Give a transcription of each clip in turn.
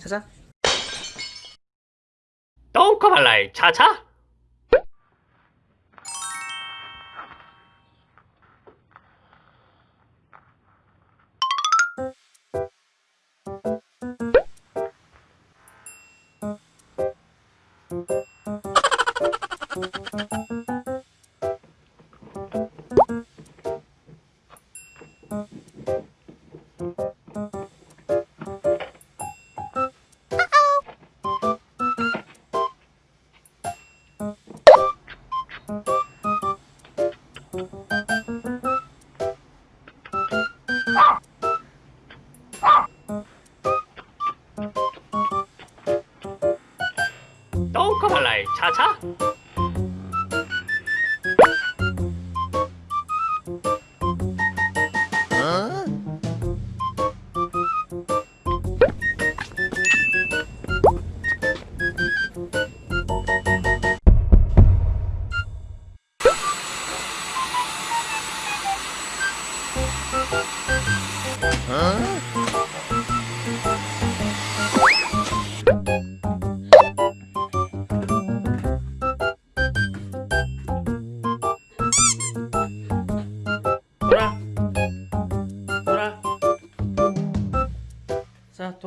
자자. 똥커발라이 차차 자자?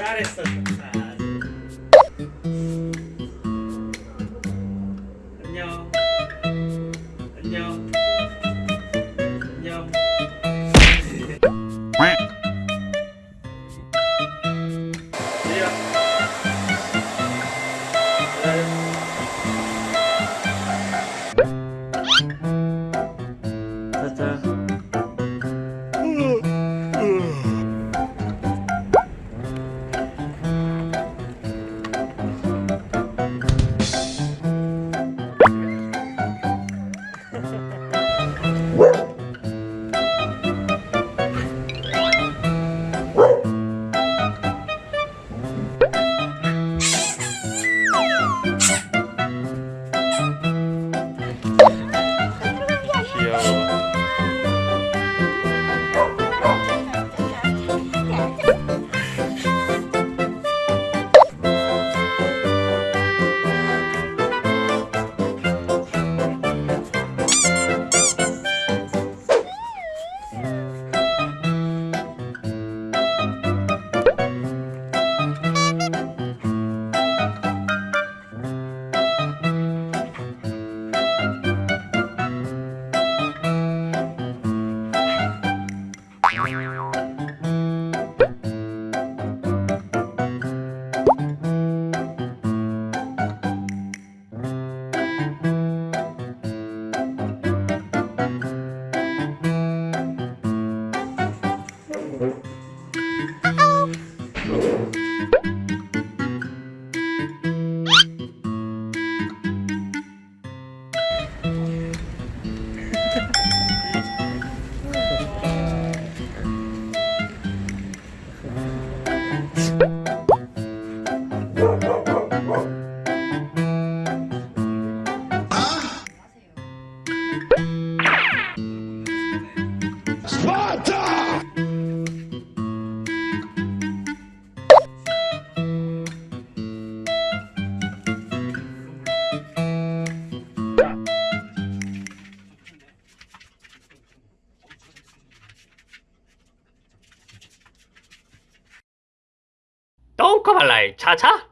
잘했어. 안녕. 안녕. 안녕. 내려. 똥꼬발랄 차차?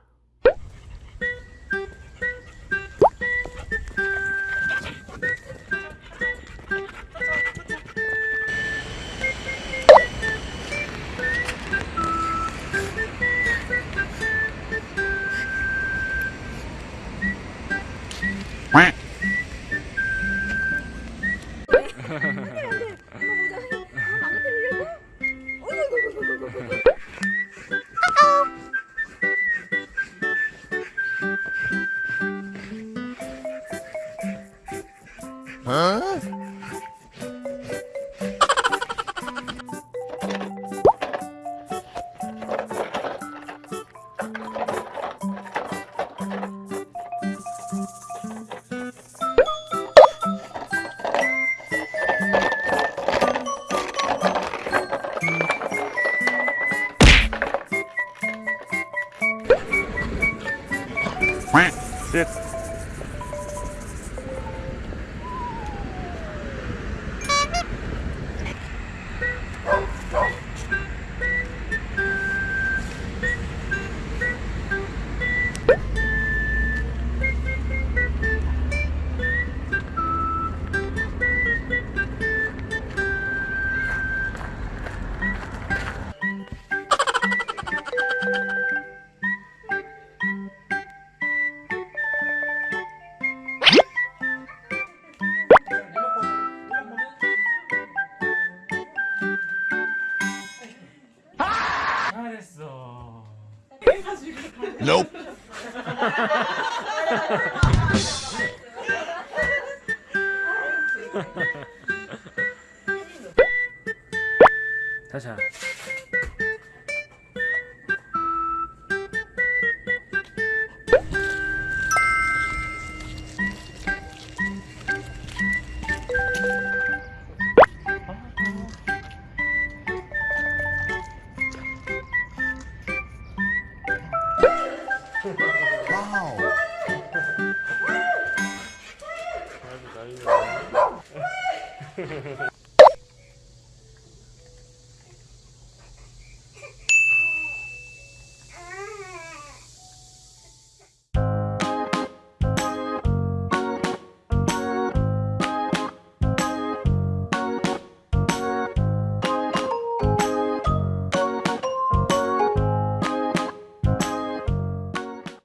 끝. 잘 자자. 나이네.